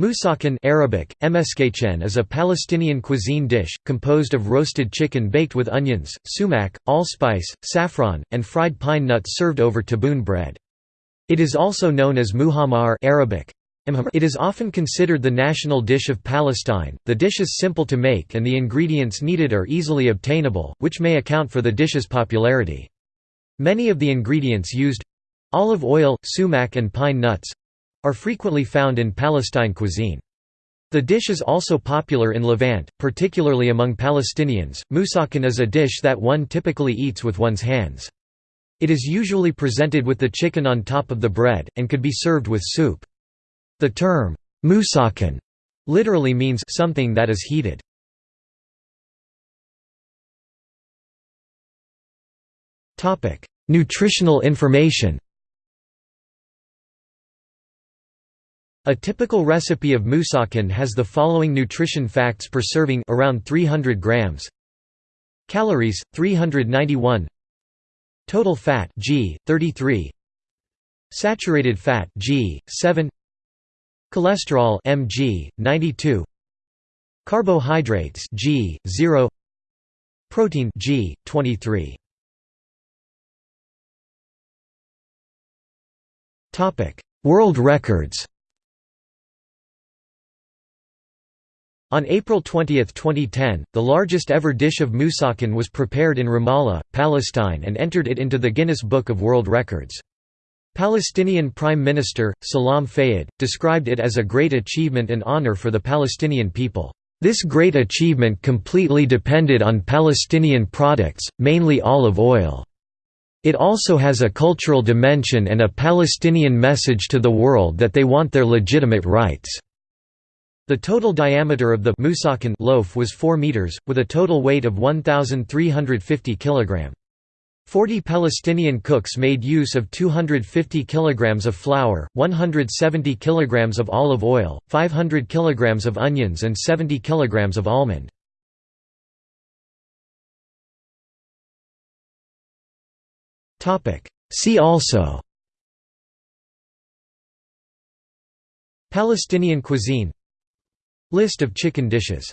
Musakhan Arabic, is a Palestinian cuisine dish, composed of roasted chicken baked with onions, sumac, allspice, saffron, and fried pine nuts served over taboon bread. It is also known as muhammar Arabic. It is often considered the national dish of Palestine. The dish is simple to make and the ingredients needed are easily obtainable, which may account for the dish's popularity. Many of the ingredients used—olive oil, sumac and pine nuts, are frequently found in Palestine cuisine. The dish is also popular in Levant, particularly among Palestinians. Musakhan is a dish that one typically eats with one's hands. It is usually presented with the chicken on top of the bread, and could be served with soup. The term, musakhan, literally means something that is heated. Nutritional information A typical recipe of musakhan has the following nutrition facts per serving around 300 grams. Calories 391. Total fat g 33. Saturated fat g 7. Cholesterol mg 92. Carbohydrates g 0. Protein g 23. Topic: World records. On April 20, 2010, the largest ever dish of musakhan was prepared in Ramallah, Palestine and entered it into the Guinness Book of World Records. Palestinian Prime Minister, Salam Fayyad, described it as a great achievement and honor for the Palestinian people. This great achievement completely depended on Palestinian products, mainly olive oil. It also has a cultural dimension and a Palestinian message to the world that they want their legitimate rights. The total diameter of the musakhan loaf was 4 meters, with a total weight of 1,350 kg. Forty Palestinian cooks made use of 250 kg of flour, 170 kg of olive oil, 500 kg of onions and 70 kg of almond. See also Palestinian cuisine List of chicken dishes